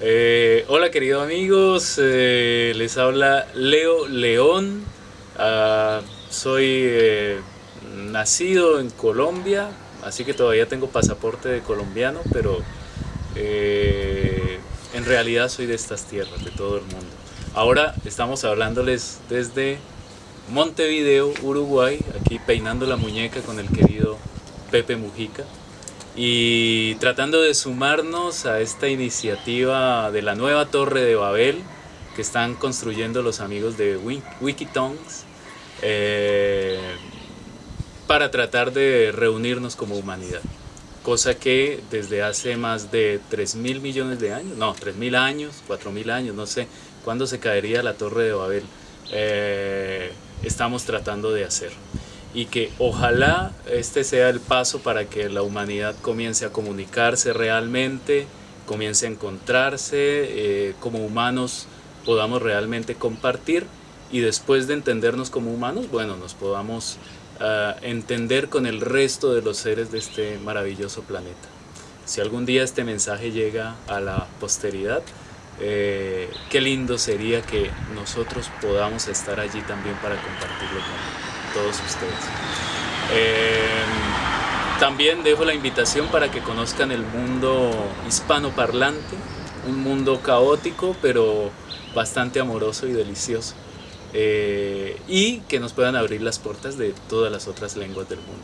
Eh, hola queridos amigos, eh, les habla Leo León. Ah, soy eh, nacido en Colombia, así que todavía tengo pasaporte de colombiano, pero en realidad soy de estas tierras, de todo el mundo. Ahora estamos hablándoles desde Montevideo, Uruguay, aquí peinando la muñeca con el querido Pepe Mujica y tratando de sumarnos a esta iniciativa de la nueva Torre de Babel que están construyendo los amigos de Wikitongs eh, para tratar de reunirnos como humanidad. Cosa que desde hace más de 3 mil millones de años, no, 3 mil años, 4 mil años, no sé, cuándo se caería la Torre de Babel, eh, estamos tratando de hacer y que ojalá este sea el paso para que la humanidad comience a comunicarse realmente, comience a encontrarse, eh, como humanos podamos realmente compartir y después de entendernos como humanos, bueno, nos podamos ah, entender con el resto de los seres de este maravilloso planeta. Si algún día este mensaje llega a la posteridad, eh, qué lindo sería que nosotros podamos estar allí también para compartirlo con todos ustedes. Eh, también dejo la invitación para que conozcan el mundo hispanoparlante, un mundo caótico pero bastante amoroso y delicioso. Eh, y que nos puedan abrir las puertas de todas las otras lenguas del mundo.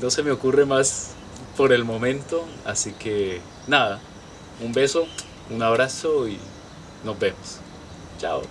No se me ocurre más por el momento, así que nada, un beso, un abrazo y nos vemos. Chao.